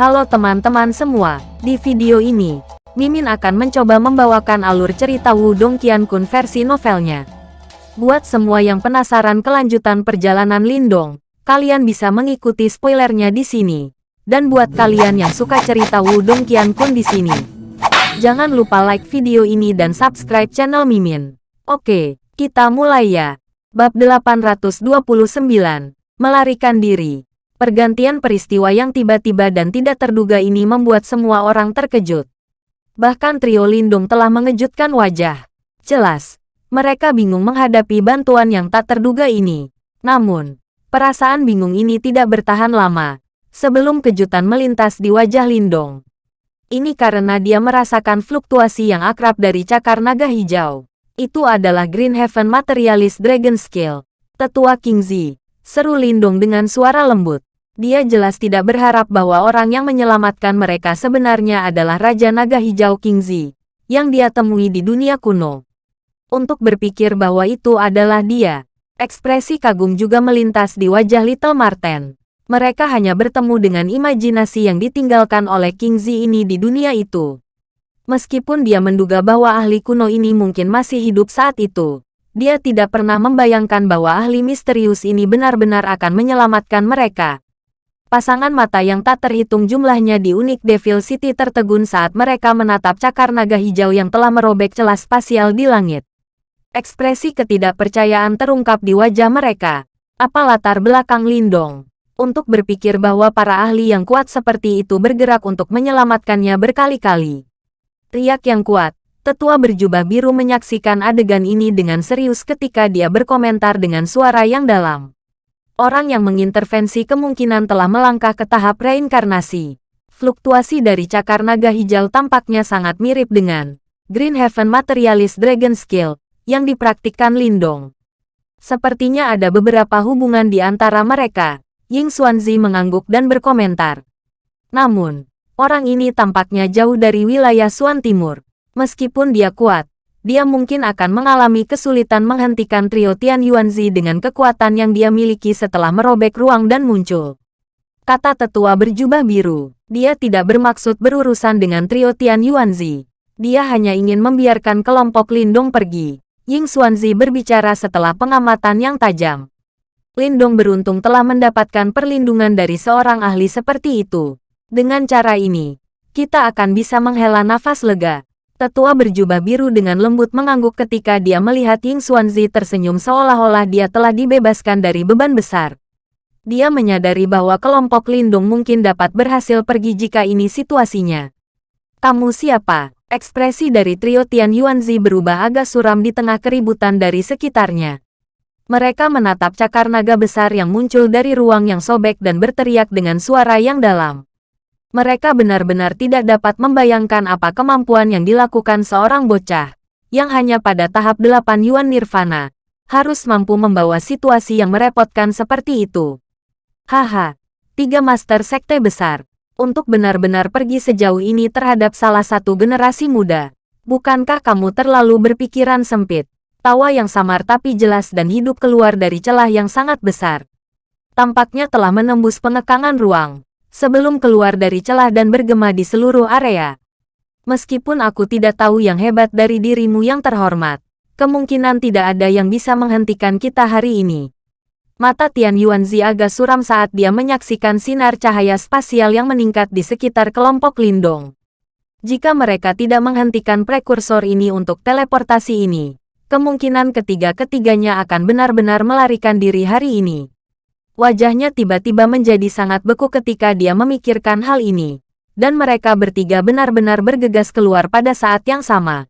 Halo teman-teman semua, di video ini, Mimin akan mencoba membawakan alur cerita Wudong Qiankun versi novelnya. Buat semua yang penasaran kelanjutan perjalanan Lindong, kalian bisa mengikuti spoilernya di sini. Dan buat kalian yang suka cerita Wudong Qiankun di sini, jangan lupa like video ini dan subscribe channel Mimin. Oke, kita mulai ya. Bab 829, Melarikan Diri. Pergantian peristiwa yang tiba-tiba dan tidak terduga ini membuat semua orang terkejut. Bahkan trio Lindung telah mengejutkan wajah. Jelas, mereka bingung menghadapi bantuan yang tak terduga ini. Namun, perasaan bingung ini tidak bertahan lama. Sebelum kejutan melintas di wajah Lindong. Ini karena dia merasakan fluktuasi yang akrab dari cakar naga hijau. Itu adalah Green Heaven Materialist Dragon Skill. Tetua King Zi. Seru Lindong dengan suara lembut. Dia jelas tidak berharap bahwa orang yang menyelamatkan mereka sebenarnya adalah Raja Naga Hijau Kingzi, yang dia temui di dunia kuno. Untuk berpikir bahwa itu adalah dia, ekspresi kagum juga melintas di wajah Little Marten. Mereka hanya bertemu dengan imajinasi yang ditinggalkan oleh Kingzi ini di dunia itu. Meskipun dia menduga bahwa ahli kuno ini mungkin masih hidup saat itu, dia tidak pernah membayangkan bahwa ahli misterius ini benar-benar akan menyelamatkan mereka. Pasangan mata yang tak terhitung jumlahnya di unik Devil City tertegun saat mereka menatap cakar naga hijau yang telah merobek celah spasial di langit. Ekspresi ketidakpercayaan terungkap di wajah mereka. Apa latar belakang Lindong? Untuk berpikir bahwa para ahli yang kuat seperti itu bergerak untuk menyelamatkannya berkali-kali. Riak yang kuat, tetua berjubah biru menyaksikan adegan ini dengan serius ketika dia berkomentar dengan suara yang dalam orang yang mengintervensi kemungkinan telah melangkah ke tahap reinkarnasi. Fluktuasi dari cakar naga hijau tampaknya sangat mirip dengan Green Heaven Materialist Dragon Skill yang dipraktikkan Lindong. Sepertinya ada beberapa hubungan di antara mereka. Ying Xuanzi mengangguk dan berkomentar. Namun, orang ini tampaknya jauh dari wilayah Suan Timur. Meskipun dia kuat, dia mungkin akan mengalami kesulitan menghentikan trio Tian Yuanzi dengan kekuatan yang dia miliki setelah merobek ruang dan muncul. Kata tetua berjubah biru, dia tidak bermaksud berurusan dengan trio Tian Yuanzi. Dia hanya ingin membiarkan kelompok Lindong pergi. Ying Xuanzi berbicara setelah pengamatan yang tajam. Lindong beruntung telah mendapatkan perlindungan dari seorang ahli seperti itu. Dengan cara ini, kita akan bisa menghela nafas lega. Tetua berjubah biru dengan lembut mengangguk ketika dia melihat Ying Xuanzi tersenyum seolah-olah dia telah dibebaskan dari beban besar. Dia menyadari bahwa kelompok lindung mungkin dapat berhasil pergi jika ini situasinya. Kamu siapa? Ekspresi dari trio Tian Yuanzi berubah agak suram di tengah keributan dari sekitarnya. Mereka menatap cakar naga besar yang muncul dari ruang yang sobek dan berteriak dengan suara yang dalam. Mereka benar-benar tidak dapat membayangkan apa kemampuan yang dilakukan seorang bocah, yang hanya pada tahap 8 Yuan Nirvana, harus mampu membawa situasi yang merepotkan seperti itu. Haha, tiga master sekte besar, untuk benar-benar pergi sejauh ini terhadap salah satu generasi muda. Bukankah kamu terlalu berpikiran sempit? Tawa yang samar tapi jelas dan hidup keluar dari celah yang sangat besar. Tampaknya telah menembus pengekangan ruang sebelum keluar dari celah dan bergema di seluruh area. Meskipun aku tidak tahu yang hebat dari dirimu yang terhormat, kemungkinan tidak ada yang bisa menghentikan kita hari ini. Mata Tian Yuanzi agak suram saat dia menyaksikan sinar cahaya spasial yang meningkat di sekitar kelompok Lindong. Jika mereka tidak menghentikan prekursor ini untuk teleportasi ini, kemungkinan ketiga-ketiganya akan benar-benar melarikan diri hari ini. Wajahnya tiba-tiba menjadi sangat beku ketika dia memikirkan hal ini. Dan mereka bertiga benar-benar bergegas keluar pada saat yang sama.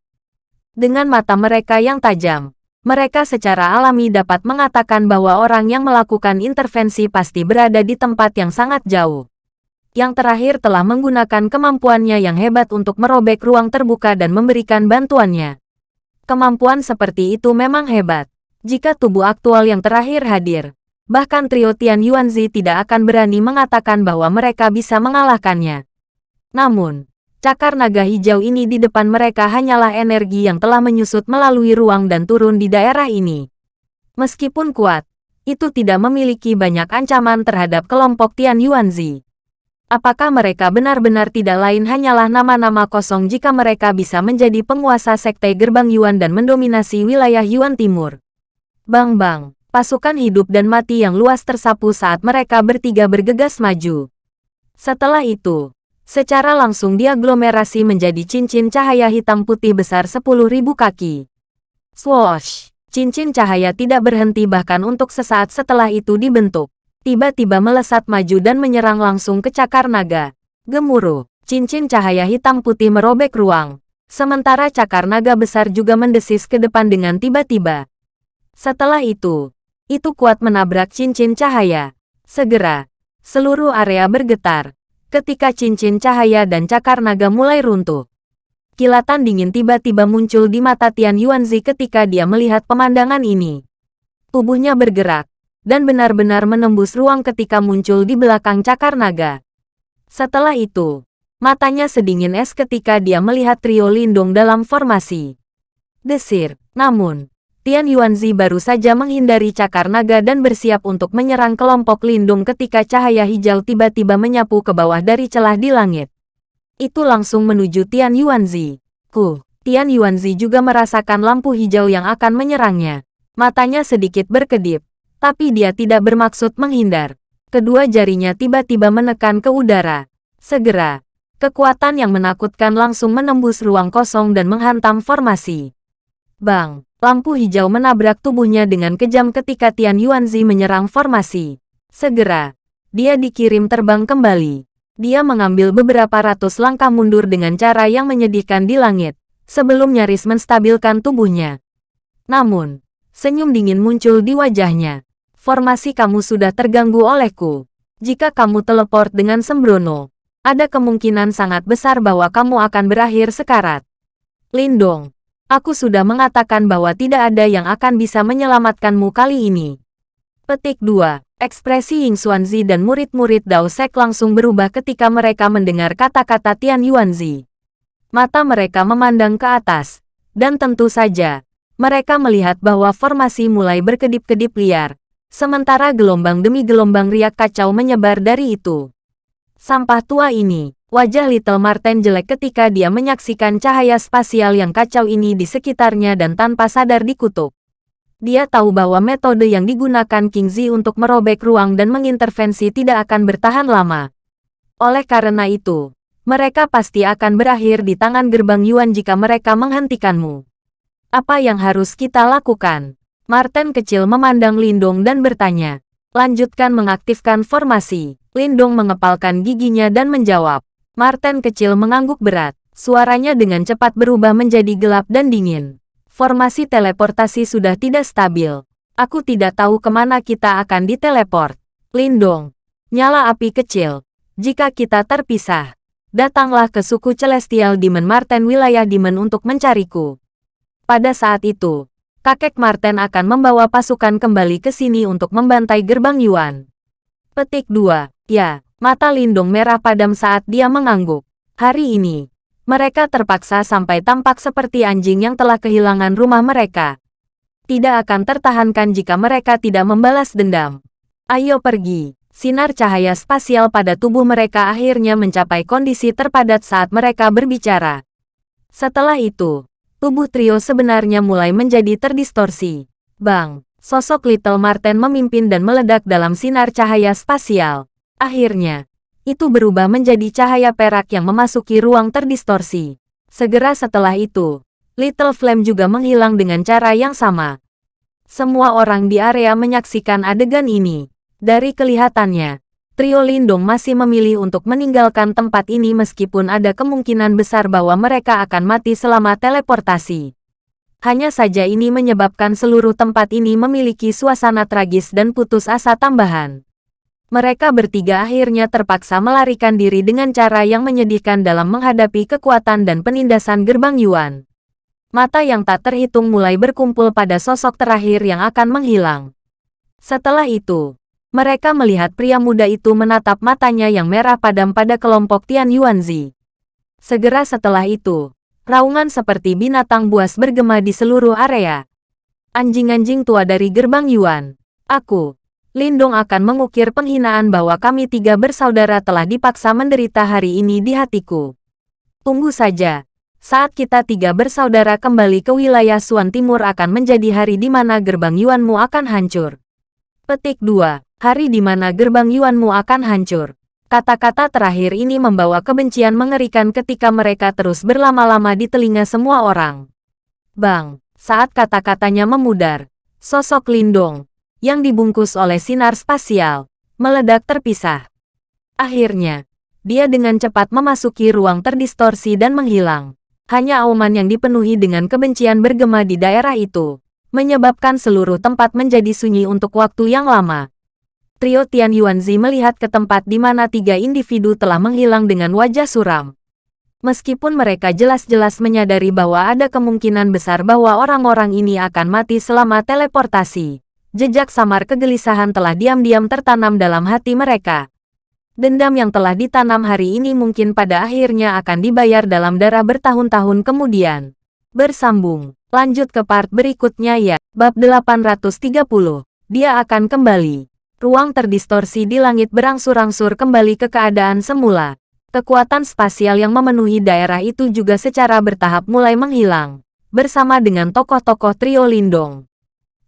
Dengan mata mereka yang tajam, mereka secara alami dapat mengatakan bahwa orang yang melakukan intervensi pasti berada di tempat yang sangat jauh. Yang terakhir telah menggunakan kemampuannya yang hebat untuk merobek ruang terbuka dan memberikan bantuannya. Kemampuan seperti itu memang hebat. Jika tubuh aktual yang terakhir hadir, bahkan trio Tian Yuanzi tidak akan berani mengatakan bahwa mereka bisa mengalahkannya. Namun, cakar naga hijau ini di depan mereka hanyalah energi yang telah menyusut melalui ruang dan turun di daerah ini. Meskipun kuat, itu tidak memiliki banyak ancaman terhadap kelompok Tian Yuanzi. Apakah mereka benar-benar tidak lain hanyalah nama-nama kosong jika mereka bisa menjadi penguasa sekte gerbang Yuan dan mendominasi wilayah Yuan Timur? Bang-bang, pasukan hidup dan mati yang luas tersapu saat mereka bertiga bergegas maju. Setelah itu, secara langsung diaglomerasi menjadi cincin cahaya hitam putih besar 10.000 kaki. Swoosh! Cincin cahaya tidak berhenti bahkan untuk sesaat setelah itu dibentuk tiba-tiba melesat maju dan menyerang langsung ke cakar naga. Gemuruh, cincin cahaya hitam putih merobek ruang. Sementara cakar naga besar juga mendesis ke depan dengan tiba-tiba. Setelah itu, itu kuat menabrak cincin cahaya. Segera, seluruh area bergetar. Ketika cincin cahaya dan cakar naga mulai runtuh. Kilatan dingin tiba-tiba muncul di mata Tian Yuanzi ketika dia melihat pemandangan ini. Tubuhnya bergerak, dan benar-benar menembus ruang ketika muncul di belakang cakar naga. Setelah itu, matanya sedingin es ketika dia melihat trio Lindung dalam formasi. Desir, namun, Tian Yuanzi baru saja menghindari cakar naga dan bersiap untuk menyerang kelompok Lindung ketika cahaya hijau tiba-tiba menyapu ke bawah dari celah di langit. Itu langsung menuju Tian Yuanzi. Ku, Tian Yuanzi juga merasakan lampu hijau yang akan menyerangnya. Matanya sedikit berkedip, tapi dia tidak bermaksud menghindar. Kedua jarinya tiba-tiba menekan ke udara. Segera, kekuatan yang menakutkan langsung menembus ruang kosong dan menghantam formasi. Bang, lampu hijau menabrak tubuhnya dengan kejam ketika Tian Yuanzi menyerang formasi. Segera, dia dikirim terbang kembali. Dia mengambil beberapa ratus langkah mundur dengan cara yang menyedihkan di langit, sebelum nyaris menstabilkan tubuhnya. Namun, senyum dingin muncul di wajahnya formasi kamu sudah terganggu olehku. Jika kamu teleport dengan sembrono, ada kemungkinan sangat besar bahwa kamu akan berakhir sekarat. Lindong, aku sudah mengatakan bahwa tidak ada yang akan bisa menyelamatkanmu kali ini. Petik 2. Ekspresi Ying Xuanzi dan murid-murid Dao Sek langsung berubah ketika mereka mendengar kata-kata Tian Yuanzi. Mata mereka memandang ke atas, dan tentu saja, mereka melihat bahwa formasi mulai berkedip-kedip liar, Sementara gelombang demi gelombang riak kacau menyebar dari itu. Sampah tua ini, wajah Little Marten jelek ketika dia menyaksikan cahaya spasial yang kacau ini di sekitarnya dan tanpa sadar dikutuk. Dia tahu bahwa metode yang digunakan King Zi untuk merobek ruang dan mengintervensi tidak akan bertahan lama. Oleh karena itu, mereka pasti akan berakhir di tangan gerbang Yuan jika mereka menghentikanmu. Apa yang harus kita lakukan? Martin kecil memandang Lindong dan bertanya. Lanjutkan mengaktifkan formasi. Lindong mengepalkan giginya dan menjawab. Martin kecil mengangguk berat. Suaranya dengan cepat berubah menjadi gelap dan dingin. Formasi teleportasi sudah tidak stabil. Aku tidak tahu ke mana kita akan diteleport. Lindong. Nyala api kecil. Jika kita terpisah, datanglah ke suku Celestial Demon Martin wilayah Demon untuk mencariku. Pada saat itu, kakek Marten akan membawa pasukan kembali ke sini untuk membantai gerbang Yuan. Petik 2. Ya, mata Lindung merah padam saat dia mengangguk. Hari ini, mereka terpaksa sampai tampak seperti anjing yang telah kehilangan rumah mereka. Tidak akan tertahankan jika mereka tidak membalas dendam. Ayo pergi. Sinar cahaya spasial pada tubuh mereka akhirnya mencapai kondisi terpadat saat mereka berbicara. Setelah itu, tubuh trio sebenarnya mulai menjadi terdistorsi. Bang, sosok Little Marten memimpin dan meledak dalam sinar cahaya spasial. Akhirnya, itu berubah menjadi cahaya perak yang memasuki ruang terdistorsi. Segera setelah itu, Little Flame juga menghilang dengan cara yang sama. Semua orang di area menyaksikan adegan ini. Dari kelihatannya, trio Lindung masih memilih untuk meninggalkan tempat ini meskipun ada kemungkinan besar bahwa mereka akan mati selama teleportasi. Hanya saja ini menyebabkan seluruh tempat ini memiliki suasana tragis dan putus asa tambahan. Mereka bertiga akhirnya terpaksa melarikan diri dengan cara yang menyedihkan dalam menghadapi kekuatan dan penindasan gerbang Yuan. Mata yang tak terhitung mulai berkumpul pada sosok terakhir yang akan menghilang. Setelah itu, mereka melihat pria muda itu menatap matanya yang merah padam pada kelompok Tian Yuanzi. Segera setelah itu, raungan seperti binatang buas bergema di seluruh area. Anjing-anjing tua dari gerbang Yuan. Aku. Lindong akan mengukir penghinaan bahwa kami tiga bersaudara telah dipaksa menderita hari ini di hatiku. Tunggu saja. Saat kita tiga bersaudara kembali ke wilayah Suan Timur akan menjadi hari di mana gerbang Yuanmu akan hancur. Petik 2. Hari di mana gerbang Yuanmu akan hancur. Kata-kata terakhir ini membawa kebencian mengerikan ketika mereka terus berlama-lama di telinga semua orang. Bang, saat kata-katanya memudar, sosok Lindong, yang dibungkus oleh sinar spasial, meledak terpisah. Akhirnya, dia dengan cepat memasuki ruang terdistorsi dan menghilang. Hanya auman yang dipenuhi dengan kebencian bergema di daerah itu, menyebabkan seluruh tempat menjadi sunyi untuk waktu yang lama. Trio Tian Yuanzi melihat ke tempat di mana tiga individu telah menghilang dengan wajah suram. Meskipun mereka jelas-jelas menyadari bahwa ada kemungkinan besar bahwa orang-orang ini akan mati selama teleportasi, jejak samar kegelisahan telah diam-diam tertanam dalam hati mereka. Dendam yang telah ditanam hari ini mungkin pada akhirnya akan dibayar dalam darah bertahun-tahun kemudian. Bersambung, lanjut ke part berikutnya ya, bab 830. Dia akan kembali. Ruang terdistorsi di langit berangsur-angsur kembali ke keadaan semula. Kekuatan spasial yang memenuhi daerah itu juga secara bertahap mulai menghilang, bersama dengan tokoh-tokoh trio Lindong.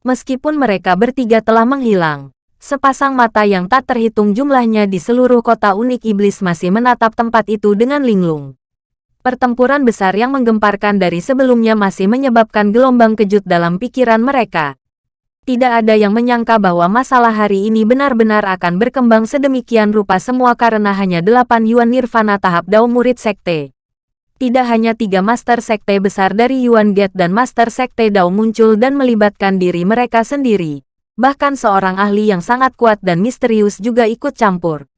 Meskipun mereka bertiga telah menghilang, sepasang mata yang tak terhitung jumlahnya di seluruh kota unik iblis masih menatap tempat itu dengan linglung. Pertempuran besar yang menggemparkan dari sebelumnya masih menyebabkan gelombang kejut dalam pikiran mereka. Tidak ada yang menyangka bahwa masalah hari ini benar-benar akan berkembang sedemikian rupa semua karena hanya delapan Yuan Nirvana tahap Dao Murid Sekte. Tidak hanya tiga Master Sekte besar dari Yuan Gate dan Master Sekte Dao muncul dan melibatkan diri mereka sendiri. Bahkan seorang ahli yang sangat kuat dan misterius juga ikut campur.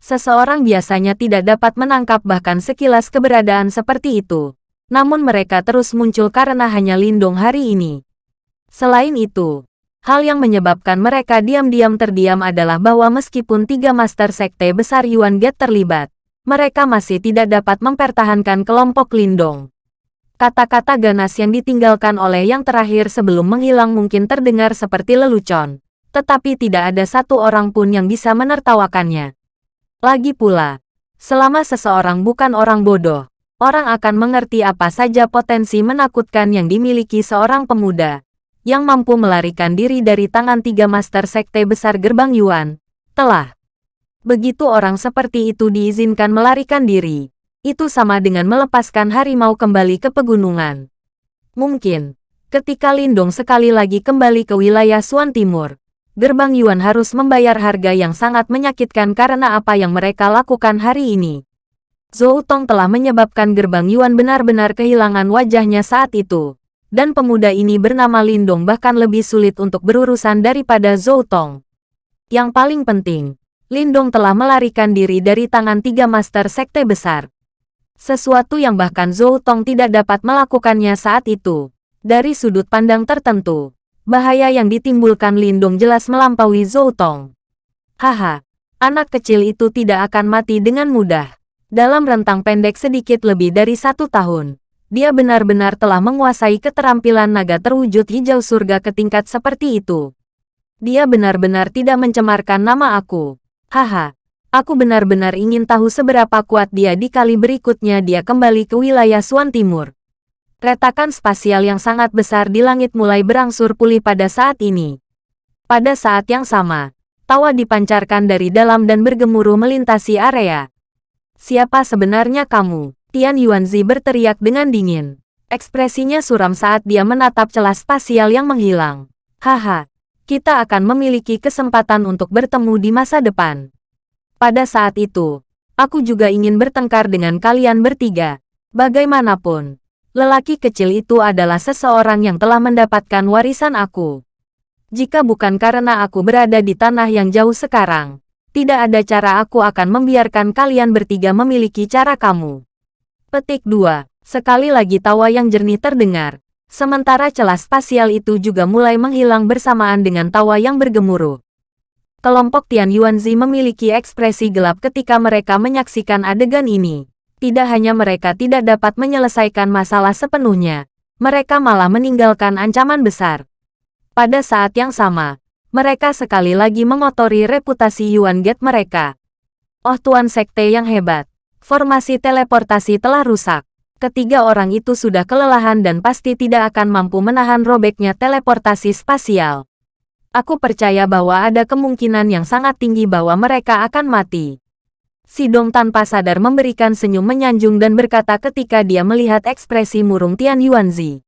Seseorang biasanya tidak dapat menangkap bahkan sekilas keberadaan seperti itu. Namun mereka terus muncul karena hanya lindung hari ini. Selain itu, Hal yang menyebabkan mereka diam-diam terdiam adalah bahwa meskipun tiga master sekte besar Yuan Gate terlibat, mereka masih tidak dapat mempertahankan kelompok Lindong. Kata-kata ganas yang ditinggalkan oleh yang terakhir sebelum menghilang mungkin terdengar seperti lelucon, tetapi tidak ada satu orang pun yang bisa menertawakannya. Lagi pula, selama seseorang bukan orang bodoh, orang akan mengerti apa saja potensi menakutkan yang dimiliki seorang pemuda, yang mampu melarikan diri dari tangan tiga master sekte besar gerbang Yuan, telah. Begitu orang seperti itu diizinkan melarikan diri, itu sama dengan melepaskan harimau kembali ke pegunungan. Mungkin, ketika Lindong sekali lagi kembali ke wilayah Suan Timur, gerbang Yuan harus membayar harga yang sangat menyakitkan karena apa yang mereka lakukan hari ini. Zhou Tong telah menyebabkan gerbang Yuan benar-benar kehilangan wajahnya saat itu dan pemuda ini bernama Lindong bahkan lebih sulit untuk berurusan daripada Zhou Tong. Yang paling penting, Lindong telah melarikan diri dari tangan tiga master sekte besar. Sesuatu yang bahkan Zhou Tong tidak dapat melakukannya saat itu. Dari sudut pandang tertentu, bahaya yang ditimbulkan Lindong jelas melampaui Zhou Tong. Haha, anak kecil itu tidak akan mati dengan mudah. Dalam rentang pendek sedikit lebih dari satu tahun, dia benar-benar telah menguasai keterampilan naga terwujud hijau surga ke tingkat seperti itu. Dia benar-benar tidak mencemarkan nama aku. Haha, aku benar-benar ingin tahu seberapa kuat dia di kali berikutnya dia kembali ke wilayah Suan Timur. Retakan spasial yang sangat besar di langit mulai berangsur pulih pada saat ini. Pada saat yang sama, tawa dipancarkan dari dalam dan bergemuruh melintasi area. Siapa sebenarnya kamu? Tian Yuanzi berteriak dengan dingin. Ekspresinya suram saat dia menatap celah spasial yang menghilang. Haha, kita akan memiliki kesempatan untuk bertemu di masa depan. Pada saat itu, aku juga ingin bertengkar dengan kalian bertiga. Bagaimanapun, lelaki kecil itu adalah seseorang yang telah mendapatkan warisan aku. Jika bukan karena aku berada di tanah yang jauh sekarang, tidak ada cara aku akan membiarkan kalian bertiga memiliki cara kamu. Petik 2. Sekali lagi tawa yang jernih terdengar. Sementara celah spasial itu juga mulai menghilang bersamaan dengan tawa yang bergemuruh. Kelompok Tian Yuanzi memiliki ekspresi gelap ketika mereka menyaksikan adegan ini. Tidak hanya mereka tidak dapat menyelesaikan masalah sepenuhnya, mereka malah meninggalkan ancaman besar. Pada saat yang sama, mereka sekali lagi mengotori reputasi Yuan Gate mereka. Oh Tuan Sekte yang hebat, formasi teleportasi telah rusak. Ketiga orang itu sudah kelelahan dan pasti tidak akan mampu menahan robeknya teleportasi spasial. Aku percaya bahwa ada kemungkinan yang sangat tinggi bahwa mereka akan mati. Sidong tanpa sadar memberikan senyum menyanjung dan berkata ketika dia melihat ekspresi murung Tian Yuanzi.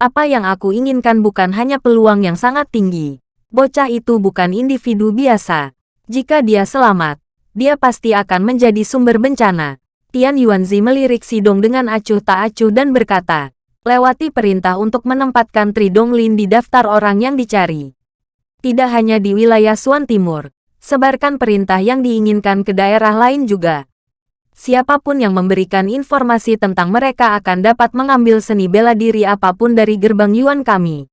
Apa yang aku inginkan bukan hanya peluang yang sangat tinggi. Bocah itu bukan individu biasa. Jika dia selamat, dia pasti akan menjadi sumber bencana. Tian Yuanzi melirik Sidong dengan acuh tak acuh dan berkata, lewati perintah untuk menempatkan Tridong Lin di daftar orang yang dicari. Tidak hanya di wilayah Suan Timur, sebarkan perintah yang diinginkan ke daerah lain juga. Siapa pun yang memberikan informasi tentang mereka akan dapat mengambil seni bela diri apa pun dari gerbang Yuan kami.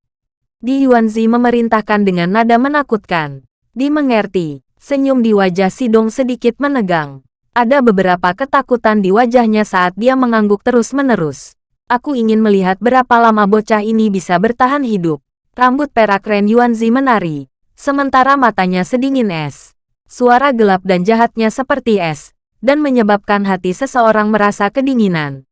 Di Yuanzi memerintahkan dengan nada menakutkan. Dimengerti, senyum di wajah Sidong sedikit menegang. Ada beberapa ketakutan di wajahnya saat dia mengangguk terus-menerus. Aku ingin melihat berapa lama bocah ini bisa bertahan hidup. Rambut perak Ren Yuanzi menari, sementara matanya sedingin es. Suara gelap dan jahatnya seperti es, dan menyebabkan hati seseorang merasa kedinginan.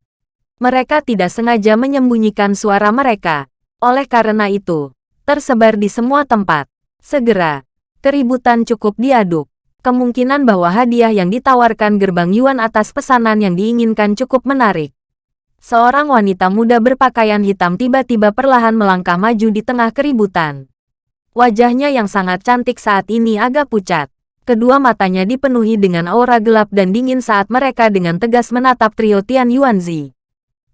Mereka tidak sengaja menyembunyikan suara mereka. Oleh karena itu, tersebar di semua tempat. Segera, keributan cukup diaduk. Kemungkinan bahwa hadiah yang ditawarkan gerbang Yuan atas pesanan yang diinginkan cukup menarik. Seorang wanita muda berpakaian hitam tiba-tiba perlahan melangkah maju di tengah keributan. Wajahnya yang sangat cantik saat ini agak pucat. Kedua matanya dipenuhi dengan aura gelap dan dingin saat mereka dengan tegas menatap trio Tian Yuanzi.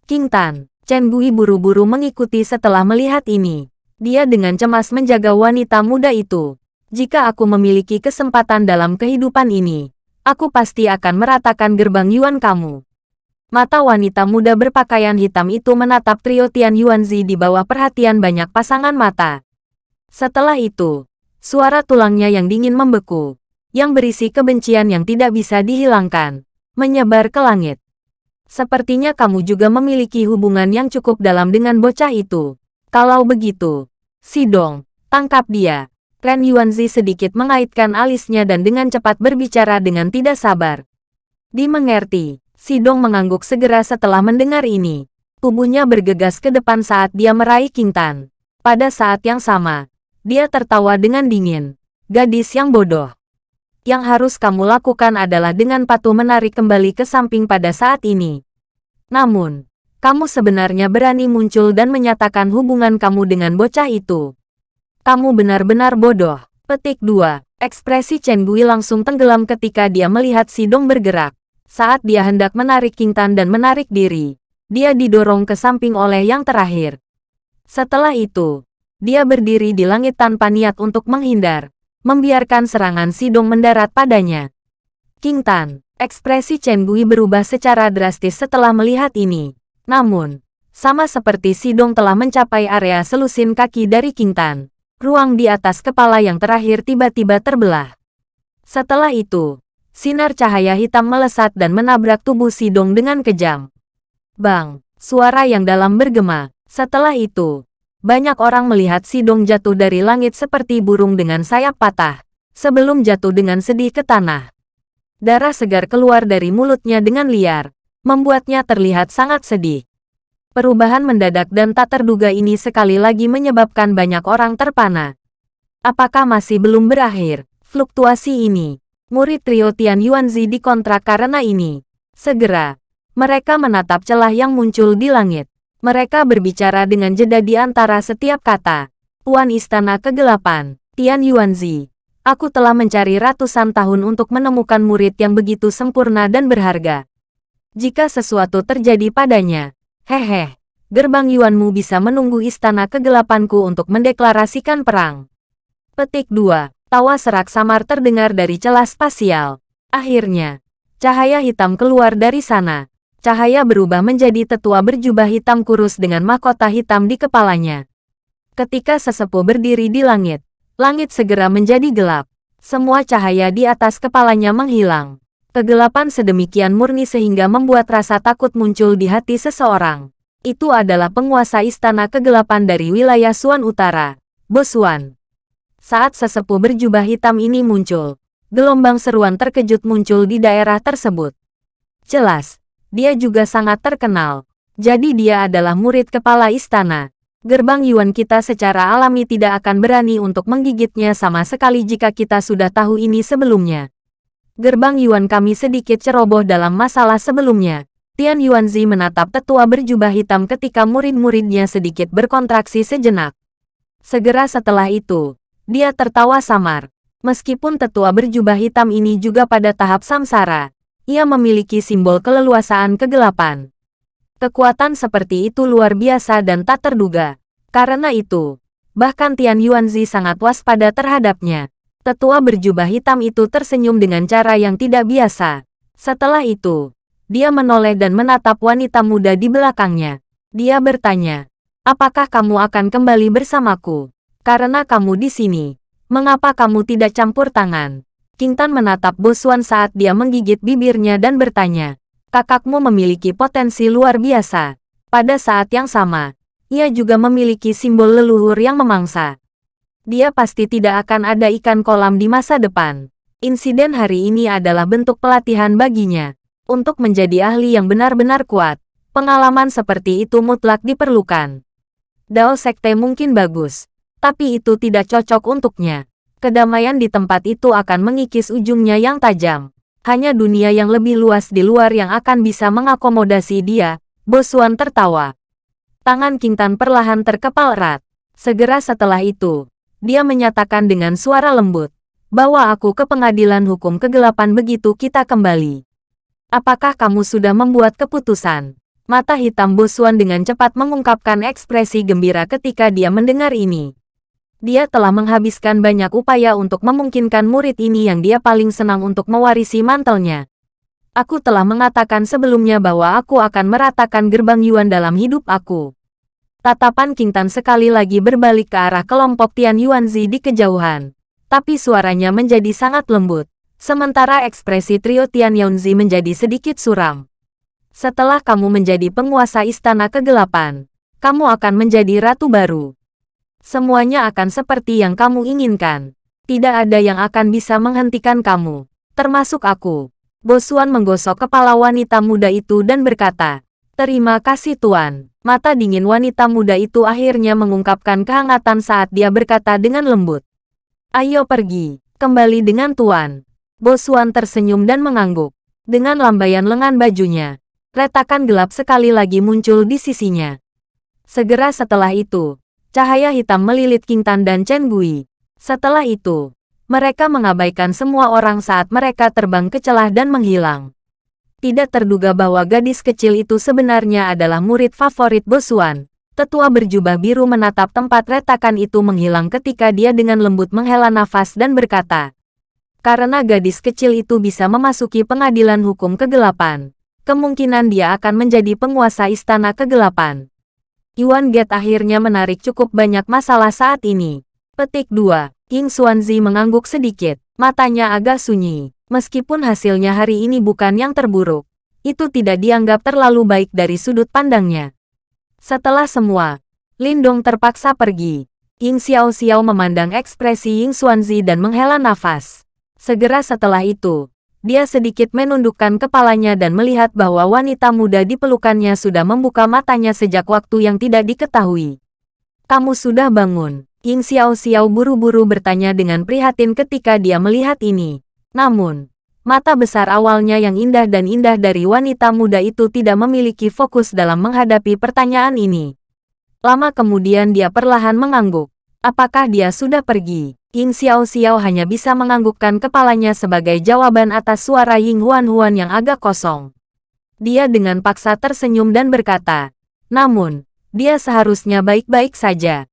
King Tan, Chen Gui buru-buru mengikuti setelah melihat ini. Dia dengan cemas menjaga wanita muda itu. Jika aku memiliki kesempatan dalam kehidupan ini, aku pasti akan meratakan gerbang Yuan kamu. Mata wanita muda berpakaian hitam itu menatap trio Tian Yuanzi di bawah perhatian banyak pasangan mata. Setelah itu, suara tulangnya yang dingin membeku, yang berisi kebencian yang tidak bisa dihilangkan, menyebar ke langit. Sepertinya kamu juga memiliki hubungan yang cukup dalam dengan bocah itu. Kalau begitu, Sidong, tangkap dia. Ren Yuanzi sedikit mengaitkan alisnya dan dengan cepat berbicara dengan tidak sabar. Dimengerti, Sidong mengangguk segera setelah mendengar ini. Tubuhnya bergegas ke depan saat dia meraih King Tan. Pada saat yang sama, dia tertawa dengan dingin. Gadis yang bodoh. Yang harus kamu lakukan adalah dengan patuh menarik kembali ke samping pada saat ini. Namun, kamu sebenarnya berani muncul dan menyatakan hubungan kamu dengan bocah itu. Kamu benar-benar bodoh. Petik 2. Ekspresi Chen Gui langsung tenggelam ketika dia melihat Sidong bergerak. Saat dia hendak menarik King Tan dan menarik diri, dia didorong ke samping oleh yang terakhir. Setelah itu, dia berdiri di langit tanpa niat untuk menghindar, membiarkan serangan Sidong mendarat padanya. King Tan, ekspresi Chen Gui berubah secara drastis setelah melihat ini. Namun, sama seperti Sidong telah mencapai area selusin kaki dari King Tan, ruang di atas kepala yang terakhir tiba-tiba terbelah. Setelah itu, Sinar cahaya hitam melesat dan menabrak tubuh Sidong dengan kejam. Bang! Suara yang dalam bergema. Setelah itu, banyak orang melihat Sidong jatuh dari langit seperti burung dengan sayap patah, sebelum jatuh dengan sedih ke tanah. Darah segar keluar dari mulutnya dengan liar, membuatnya terlihat sangat sedih. Perubahan mendadak dan tak terduga ini sekali lagi menyebabkan banyak orang terpana. Apakah masih belum berakhir? Fluktuasi ini murid trio Tian Yuanzi dikontrak karena ini. Segera, mereka menatap celah yang muncul di langit. Mereka berbicara dengan jeda di antara setiap kata. Tuan Istana Kegelapan, Tian Yuanzi. Aku telah mencari ratusan tahun untuk menemukan murid yang begitu sempurna dan berharga. Jika sesuatu terjadi padanya, hehe, gerbang Yuanmu bisa menunggu Istana Kegelapanku untuk mendeklarasikan perang. Petik 2. Tawa serak samar terdengar dari celah spasial. Akhirnya, cahaya hitam keluar dari sana. Cahaya berubah menjadi tetua berjubah hitam kurus dengan mahkota hitam di kepalanya. Ketika sesepuh berdiri di langit, langit segera menjadi gelap. Semua cahaya di atas kepalanya menghilang. Kegelapan sedemikian murni sehingga membuat rasa takut muncul di hati seseorang. Itu adalah penguasa istana kegelapan dari wilayah Suan Utara, Bosuan. Saat sesepuh berjubah hitam ini muncul, gelombang seruan terkejut muncul di daerah tersebut. Jelas, dia juga sangat terkenal. Jadi dia adalah murid kepala istana. Gerbang Yuan kita secara alami tidak akan berani untuk menggigitnya sama sekali jika kita sudah tahu ini sebelumnya. Gerbang Yuan kami sedikit ceroboh dalam masalah sebelumnya. Tian Yuanzi menatap tetua berjubah hitam ketika murid-muridnya sedikit berkontraksi sejenak. Segera setelah itu, dia tertawa samar. Meskipun tetua berjubah hitam ini juga pada tahap samsara, ia memiliki simbol keleluasaan kegelapan. Kekuatan seperti itu luar biasa dan tak terduga. Karena itu, bahkan Tian Yuanzi sangat waspada terhadapnya. Tetua berjubah hitam itu tersenyum dengan cara yang tidak biasa. Setelah itu, dia menoleh dan menatap wanita muda di belakangnya. Dia bertanya, apakah kamu akan kembali bersamaku? Karena kamu di sini, mengapa kamu tidak campur tangan? King Tan menatap Bosuan saat dia menggigit bibirnya dan bertanya, kakakmu memiliki potensi luar biasa. Pada saat yang sama, ia juga memiliki simbol leluhur yang memangsa. Dia pasti tidak akan ada ikan kolam di masa depan. Insiden hari ini adalah bentuk pelatihan baginya. Untuk menjadi ahli yang benar-benar kuat, pengalaman seperti itu mutlak diperlukan. Dao Sekte mungkin bagus, tapi itu tidak cocok untuknya. Kedamaian di tempat itu akan mengikis ujungnya yang tajam. Hanya dunia yang lebih luas di luar yang akan bisa mengakomodasi dia, Bosuan tertawa. Tangan Kintan perlahan terkepal erat. Segera setelah itu, dia menyatakan dengan suara lembut, bahwa aku ke pengadilan hukum kegelapan begitu kita kembali. Apakah kamu sudah membuat keputusan? Mata hitam Bosuan dengan cepat mengungkapkan ekspresi gembira ketika dia mendengar ini. Dia telah menghabiskan banyak upaya untuk memungkinkan murid ini yang dia paling senang untuk mewarisi mantelnya. Aku telah mengatakan sebelumnya bahwa aku akan meratakan gerbang Yuan dalam hidup aku. Tatapan King Tan sekali lagi berbalik ke arah kelompok Tian Yuanzi di kejauhan. Tapi suaranya menjadi sangat lembut. Sementara ekspresi trio Tian Yuanzi menjadi sedikit suram. Setelah kamu menjadi penguasa istana kegelapan, kamu akan menjadi ratu baru. Semuanya akan seperti yang kamu inginkan. Tidak ada yang akan bisa menghentikan kamu, termasuk aku. Bosuan menggosok kepala wanita muda itu dan berkata, Terima kasih Tuan. Mata dingin wanita muda itu akhirnya mengungkapkan kehangatan saat dia berkata dengan lembut. Ayo pergi, kembali dengan Tuan. Bosuan tersenyum dan mengangguk. Dengan lambaian lengan bajunya, retakan gelap sekali lagi muncul di sisinya. Segera setelah itu, Cahaya hitam melilit King Tan dan Chen Gui. Setelah itu, mereka mengabaikan semua orang saat mereka terbang ke celah dan menghilang. Tidak terduga bahwa gadis kecil itu sebenarnya adalah murid favorit Bosuan. Tetua berjubah biru menatap tempat retakan itu menghilang ketika dia dengan lembut menghela nafas dan berkata, karena gadis kecil itu bisa memasuki pengadilan hukum kegelapan, kemungkinan dia akan menjadi penguasa istana kegelapan. Yuan Get akhirnya menarik cukup banyak masalah saat ini. Petik 2. King Xuanzi mengangguk sedikit. Matanya agak sunyi. Meskipun hasilnya hari ini bukan yang terburuk, itu tidak dianggap terlalu baik dari sudut pandangnya. Setelah semua, Lindong terpaksa pergi. Ying Xiao Xiao memandang ekspresi Ying Xuanzi dan menghela nafas. Segera setelah itu, dia sedikit menundukkan kepalanya dan melihat bahwa wanita muda di pelukannya sudah membuka matanya sejak waktu yang tidak diketahui. Kamu sudah bangun. Ying Xiao Xiao buru-buru bertanya dengan prihatin ketika dia melihat ini. Namun, mata besar awalnya yang indah dan indah dari wanita muda itu tidak memiliki fokus dalam menghadapi pertanyaan ini. Lama kemudian dia perlahan mengangguk. Apakah dia sudah pergi? Ying Xiao Xiao hanya bisa menganggukkan kepalanya sebagai jawaban atas suara Ying Huan Huan yang agak kosong. Dia dengan paksa tersenyum dan berkata, namun, dia seharusnya baik-baik saja.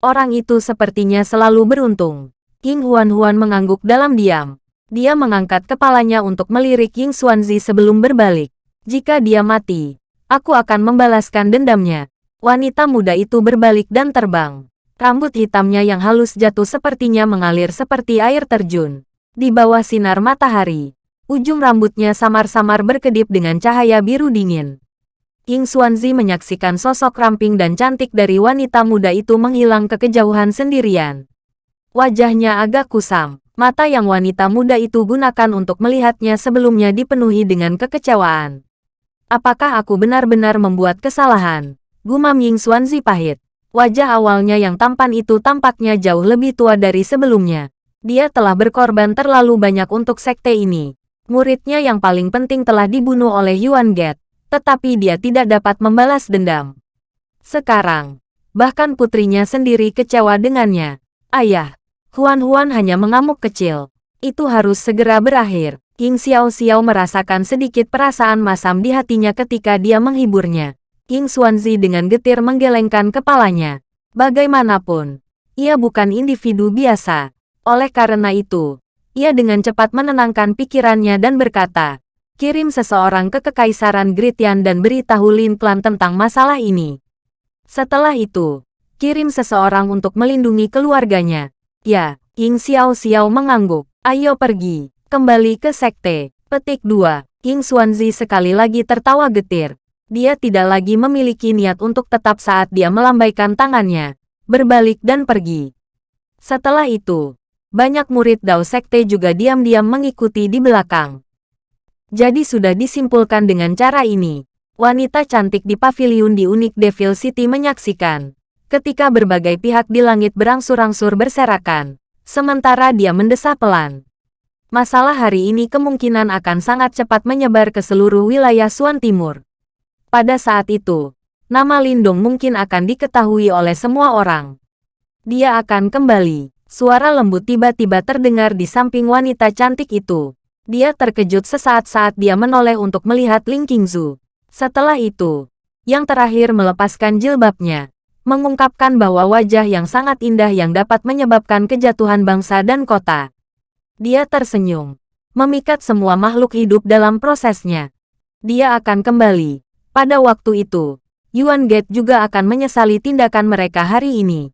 Orang itu sepertinya selalu beruntung. Ying Huan Huan mengangguk dalam diam. Dia mengangkat kepalanya untuk melirik Ying Xuanzi sebelum berbalik. Jika dia mati, aku akan membalaskan dendamnya. Wanita muda itu berbalik dan terbang. Rambut hitamnya yang halus jatuh sepertinya mengalir seperti air terjun. Di bawah sinar matahari, ujung rambutnya samar-samar berkedip dengan cahaya biru dingin. Ying Xuanzi menyaksikan sosok ramping dan cantik dari wanita muda itu menghilang ke kejauhan sendirian. Wajahnya agak kusam. Mata yang wanita muda itu gunakan untuk melihatnya sebelumnya dipenuhi dengan kekecewaan. Apakah aku benar-benar membuat kesalahan? Gumam Ying Xuanzi pahit. Wajah awalnya yang tampan itu tampaknya jauh lebih tua dari sebelumnya. Dia telah berkorban terlalu banyak untuk sekte ini. Muridnya yang paling penting telah dibunuh oleh Yuan Get, tetapi dia tidak dapat membalas dendam. Sekarang, bahkan putrinya sendiri kecewa dengannya. Ayah, Huan-Huan hanya mengamuk kecil. Itu harus segera berakhir. King Xiao Xiao merasakan sedikit perasaan masam di hatinya ketika dia menghiburnya. King Xuanzi dengan getir menggelengkan kepalanya. Bagaimanapun, ia bukan individu biasa. Oleh karena itu, ia dengan cepat menenangkan pikirannya dan berkata, kirim seseorang ke Kekaisaran Gritian dan beritahu Lin Clan tentang masalah ini. Setelah itu, kirim seseorang untuk melindungi keluarganya. Ya, King Xiao Xiao mengangguk. Ayo pergi, kembali ke sekte. Petik 2. King Xuanzi sekali lagi tertawa getir. Dia tidak lagi memiliki niat untuk tetap saat dia melambaikan tangannya, berbalik dan pergi. Setelah itu, banyak murid Dao Sekte juga diam-diam mengikuti di belakang. Jadi sudah disimpulkan dengan cara ini, wanita cantik di pavilion di Unik Devil City menyaksikan ketika berbagai pihak di langit berangsur-angsur berserakan, sementara dia mendesah pelan. Masalah hari ini kemungkinan akan sangat cepat menyebar ke seluruh wilayah Suan Timur. Pada saat itu, nama Lindong mungkin akan diketahui oleh semua orang. Dia akan kembali. Suara lembut tiba-tiba terdengar di samping wanita cantik itu. Dia terkejut sesaat saat dia menoleh untuk melihat Ling Qingzu. Setelah itu, yang terakhir melepaskan jilbabnya mengungkapkan bahwa wajah yang sangat indah yang dapat menyebabkan kejatuhan bangsa dan kota. Dia tersenyum, memikat semua makhluk hidup dalam prosesnya. Dia akan kembali. Pada waktu itu, Yuan Gate juga akan menyesali tindakan mereka hari ini.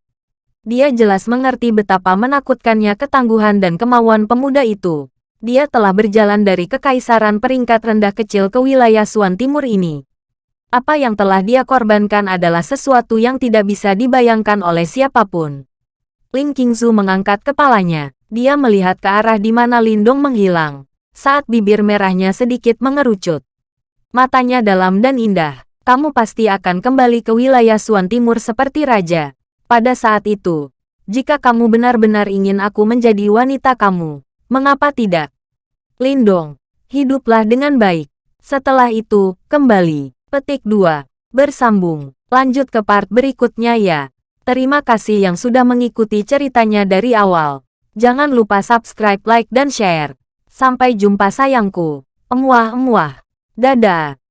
Dia jelas mengerti betapa menakutkannya ketangguhan dan kemauan pemuda itu. Dia telah berjalan dari kekaisaran peringkat rendah kecil ke wilayah Suan Timur ini. Apa yang telah dia korbankan adalah sesuatu yang tidak bisa dibayangkan oleh siapa pun. Ling Qingzu mengangkat kepalanya. Dia melihat ke arah di mana Lindong menghilang. Saat bibir merahnya sedikit mengerucut. Matanya dalam dan indah. Kamu pasti akan kembali ke wilayah Suan Timur seperti raja. Pada saat itu, jika kamu benar-benar ingin aku menjadi wanita kamu, mengapa tidak? Lindong, hiduplah dengan baik. Setelah itu, kembali. Petik 2. Bersambung. Lanjut ke part berikutnya ya. Terima kasih yang sudah mengikuti ceritanya dari awal. Jangan lupa subscribe, like, dan share. Sampai jumpa sayangku. Emuah-emuah. Dadah.